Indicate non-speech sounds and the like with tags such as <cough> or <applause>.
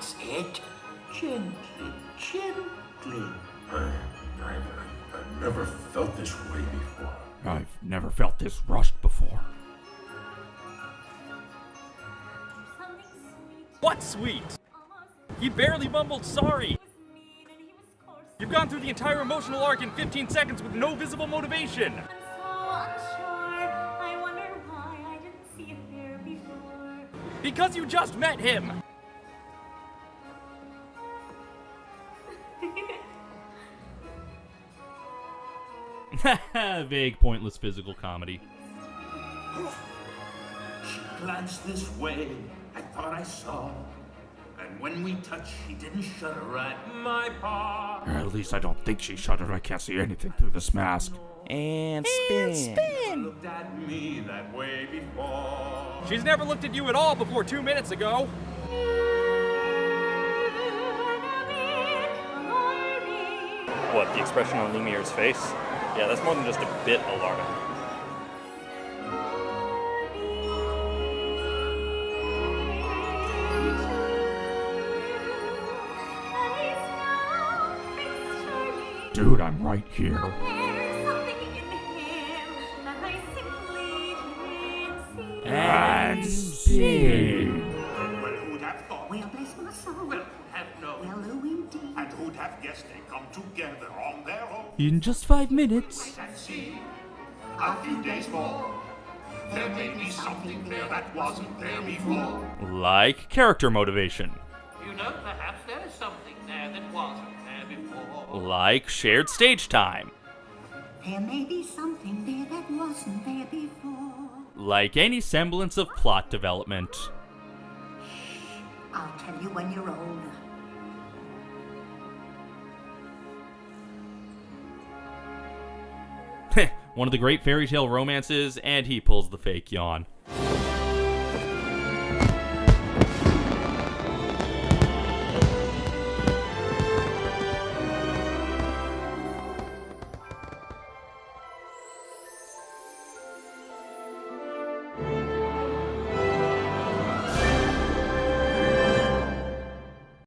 That's it. Gently, gently. I, I've, I've never felt this way before. I've never felt this rushed before. What sweet? He barely mumbled sorry. He was mean and he was coarse. You've gone through the entire emotional arc in 15 seconds with no visible motivation. So. I I didn't see it there before. Because you just met him. <laughs> Vague, pointless physical comedy. She glanced this way. I thought I saw. And when we touched, she didn't shudder at my paw. Or at least I don't think she shuddered. I can't see anything through this mask. And spin. Looked at me that way before. She's never looked at you at all before two minutes ago. The expression on Lumiere's face? Yeah, that's more than just a bit alarming. Dude, I'm right here. There's something in him that I simply didn't see. Who'd have guessed they come together on their own? In just five minutes. A few days more. There may be something there that wasn't there before. Like character motivation. You know, perhaps there is something there that wasn't there before. Like shared stage time. There may be something there that wasn't there before. Like any semblance of plot development. I'll tell you when you're older. One of the great fairy tale romances, and he pulls the fake yawn.